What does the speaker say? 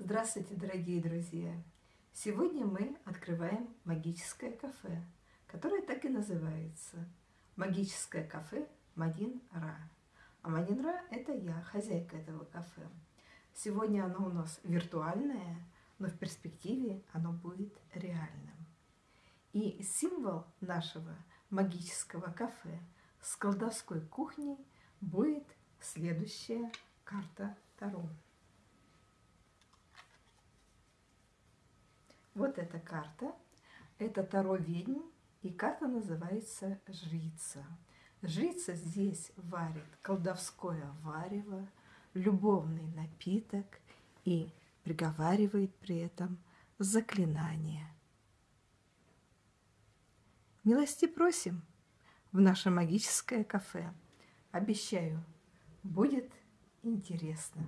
Здравствуйте, дорогие друзья! Сегодня мы открываем магическое кафе, которое так и называется «Магическое кафе Мадин Ра». А Мадин Ра – это я, хозяйка этого кафе. Сегодня оно у нас виртуальное, но в перспективе оно будет реальным. И символ нашего магического кафе с колдовской кухней будет следующая карта Таро. Вот эта карта. Это Таро ведьм, и карта называется Жрица. Жрица здесь варит колдовское варево, любовный напиток и приговаривает при этом заклинание. Милости просим в наше магическое кафе. Обещаю, будет интересно.